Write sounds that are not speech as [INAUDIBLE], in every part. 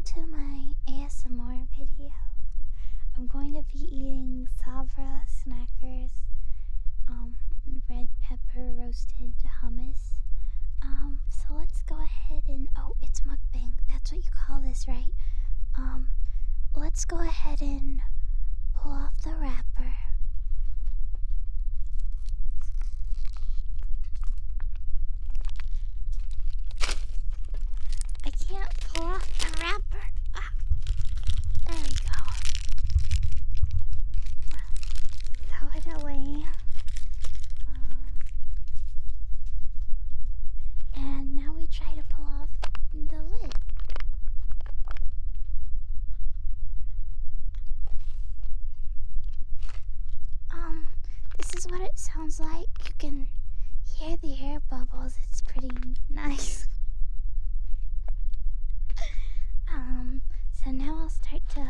welcome to my ASMR video. I'm going to be eating Sabra Snackers um, red pepper roasted hummus. Um, so let's go ahead and oh, it's mukbang. That's what you call this, right? Um, let's go ahead and pull off the wrapper. I can't pull off the wrapper. Ah, there we go. Throw it away. Um, and now we try to pull off the lid. Um, this is what it sounds like. You can hear the air bubbles. It's pretty nice. [LAUGHS] um, so now I'll start to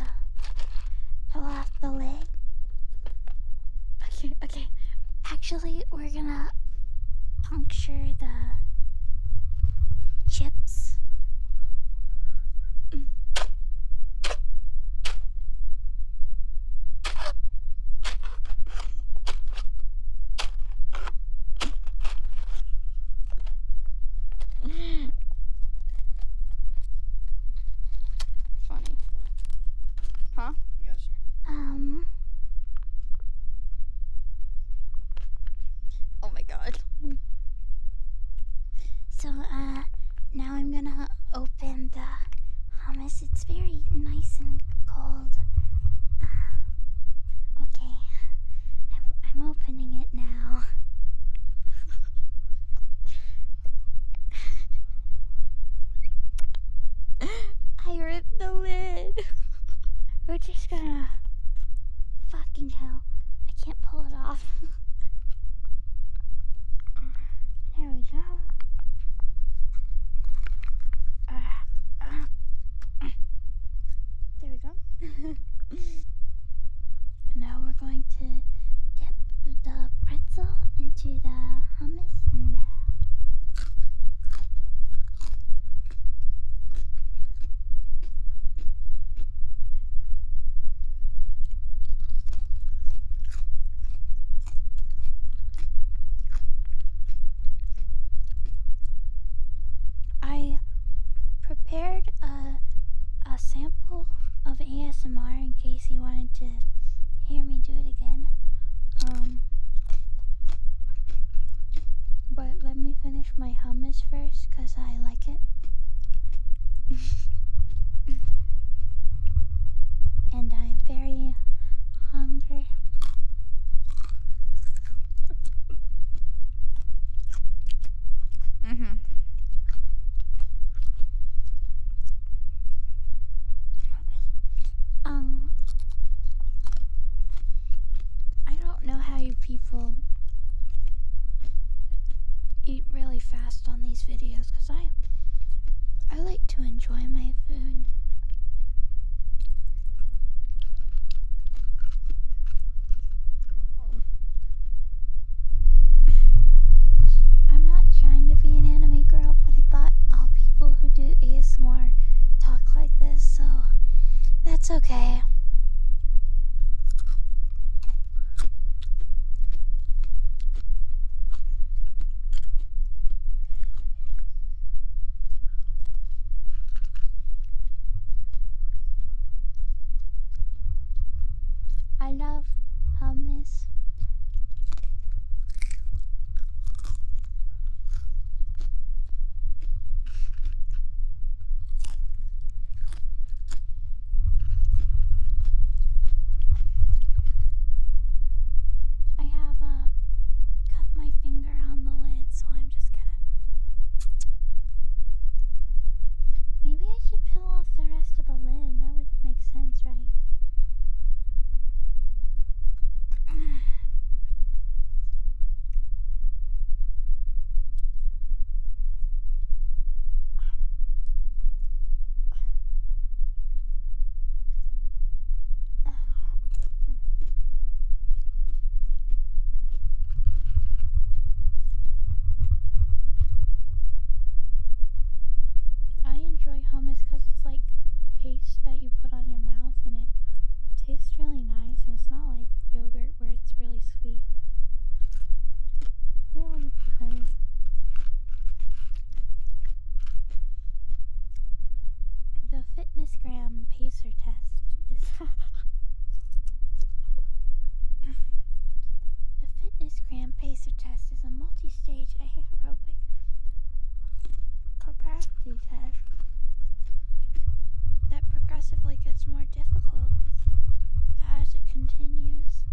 pull off the lid. Okay, okay. Actually, we're gonna puncture the chips. Mm. Funny. Huh? Um, Oh my god. so, uh, now I'm gonna open the hummus. It's very nice and cold. Uh, okay, I'm, I'm opening it now. I ripped the lid. We're just gonna. Fucking hell. I can't pull it off. [LAUGHS] there we go. Uh, uh, [COUGHS] there we go. [LAUGHS] now we're going to dip the pretzel into the hummus and. Uh, I prepared a, a sample of ASMR in case you wanted to hear me do it again. Um, but let me finish my hummus first because I like it. progressively gets more difficult as it continues.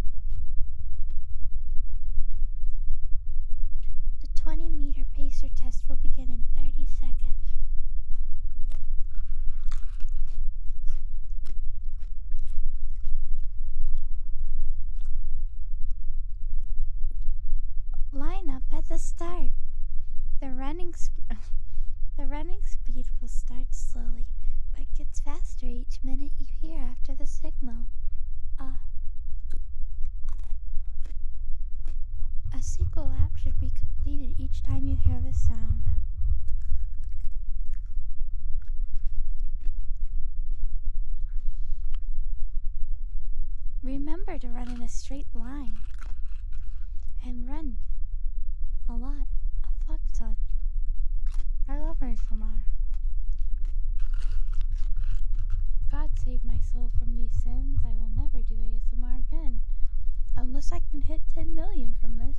To run in a straight line and run a lot, a fuck ton. I love ASMR. God save my soul from these sins. I will never do ASMR again. Unless I can hit 10 million from this.